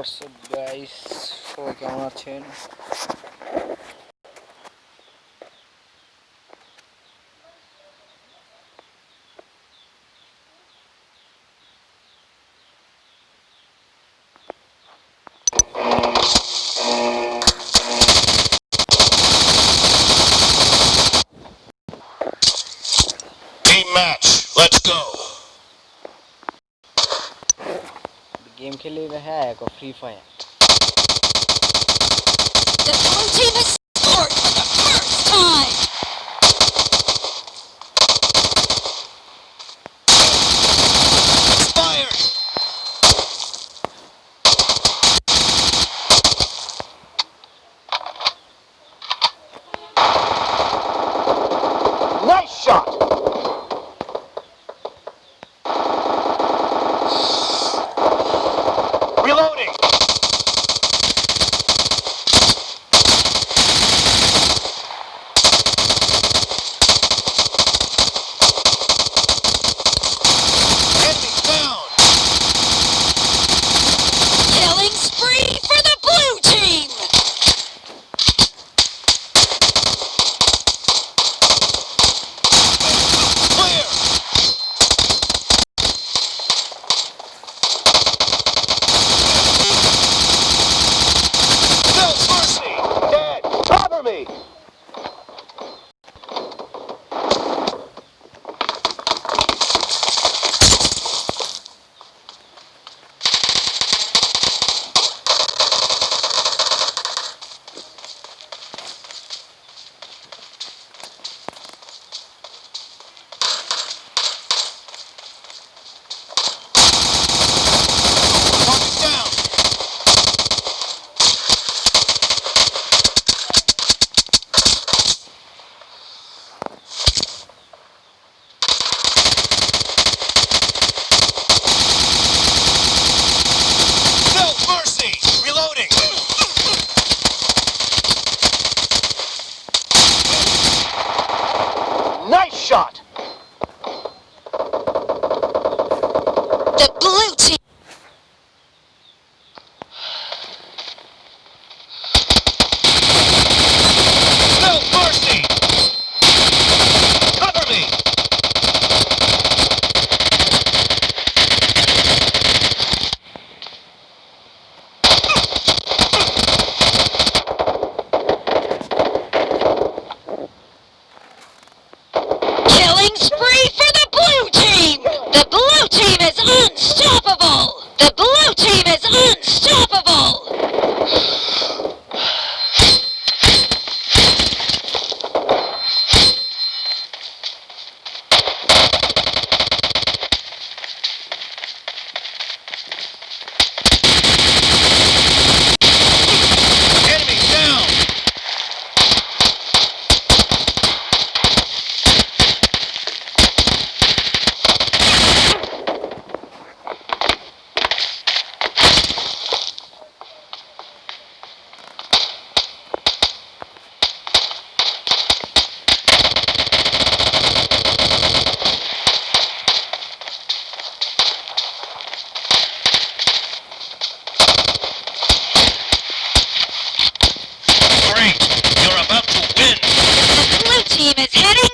WhatsApp guys সবাই কেমন আছেন Team match, let's go. Game खेले हुए है Free Fire? shot. team is heading